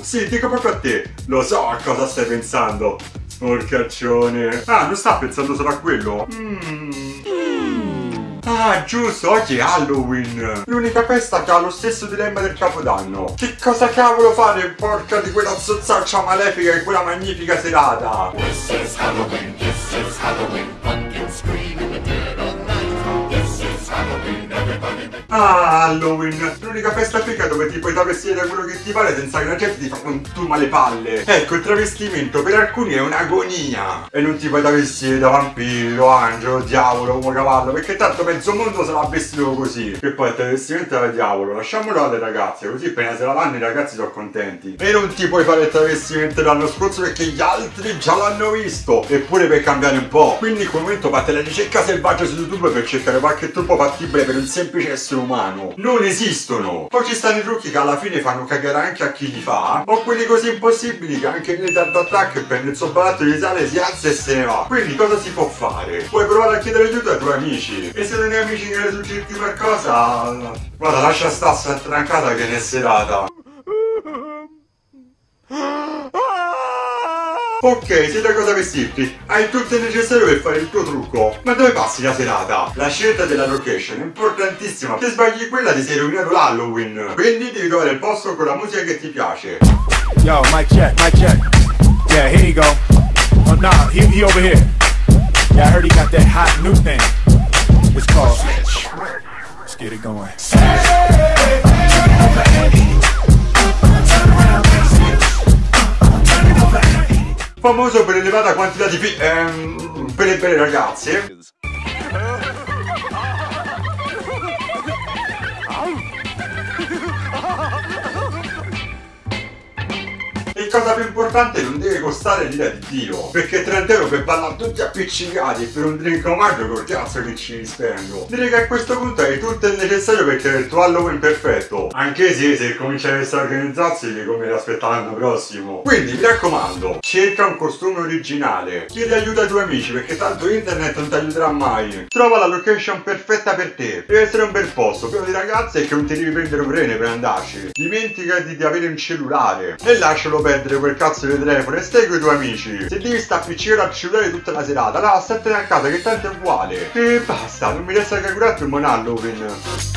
tu? Sì, dico proprio a te. Lo so a cosa stai pensando. Porcaccione. Ah, non sta pensando solo a quello? Mmm. Ah, giusto, oggi è Halloween! L'unica festa che ha lo stesso dilemma del Capodanno. Che cosa cavolo fare, porca di quella zozzaccia malefica in quella magnifica serata? This is Halloween, this is Halloween, pumpkin scream Ah, Halloween! L'unica festa fica dove ti puoi travestire da quello che ti pare senza che la gente ti fa un turma le palle. Ecco, il travestimento per alcuni è un'agonia. E non ti puoi travestire da vampiro, angelo, diavolo, uomo cavallo, perché tanto mezzo mondo sarà vestito così. E poi il travestimento da diavolo, lasciamolo alle ragazze, così appena se la vanno i ragazzi sono contenti. E non ti puoi fare il travestimento dell'anno scorso perché gli altri già l'hanno visto. Eppure per cambiare un po'. Quindi in quel momento fate la ricerca selvaggia su YouTube per cercare qualche trucco fattibile per un semplice essere umano. Non esistono. Poi ci stanno i trucchi che alla fine fanno cagare anche a chi li fa. O quelli così impossibili che anche nel Dart Attack prende il suo barattolo di sale, si alza e se ne va. Quindi cosa si può fare? Puoi provare a chiedere aiuto ai tuoi amici. E se non hai amici che ne succedi qualcosa... Guarda, lascia sta sta trancata che ne è serata. Ok, sai da cosa vestirti? Hai tutto il necessario per fare il tuo trucco. Ma dove passi la serata? La scelta della location è importantissima. Se sbagli quella ti sei rovinato l'Halloween. Quindi devi trovare il posto con la musica che ti piace. Yo, mic check, mic check. Yeah, here you go. Oh, nah, he, he over here. Yeah, I heard he got that hot new thing. It's called. Let's get it going. Famoso per elevata quantità di fi- ehm, per le belle ragazze. Cosa più importante non deve costare l'ira di Dio Perché 30 euro per ballare tutti appiccicati e per un drink omaggio col cazzo che ci spendo Direi che a questo punto hai tutto il necessario per creare il tuo Halloween perfetto Anche se se cominciate a organizzarsi come l'aspettare l'anno prossimo. Quindi mi raccomando Cerca un costume originale. Chiedi aiuto ai tuoi amici perché tanto internet non ti aiuterà mai. Trova la location perfetta per te. Deve essere un bel posto pieno di ragazze e che non ti devi prendere un rene per andarci. Dimenticati di avere un cellulare. E lascialo perdere quel cazzo di telefono e stai con i tuoi amici. Se devi stare appiccicare al cellulare tutta la serata. Allora statene a casa che tanto è uguale. E basta, non mi resta che curarti un buon Halloween